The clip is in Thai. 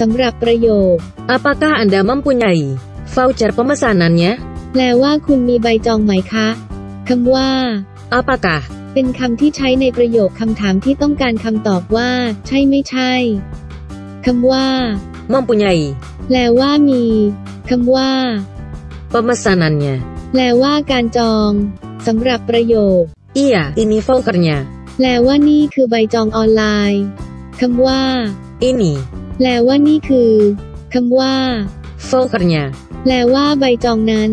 สำหรับประโยค Apakah Anda mempunyai voucher pemesanannya? แปลว่าคุณมีใบจองไหมคะคำว่า Apakah เป็นคำที่ใช้ในประโยคคำถามที่ต้องการคำตอบว่า ใช่ไม่ใช่คำว่า mempunyai แปลว่ามีคำว่า pemesanannya? แปลว่าการจองสำหรับประโยค Iya, ini vouchernya. แปลว่านี่คือใบจองออนไลน์คำว่า Ini แปลว่านี่คือคำว่า vouchernya. แปลว่าใบจองนั้น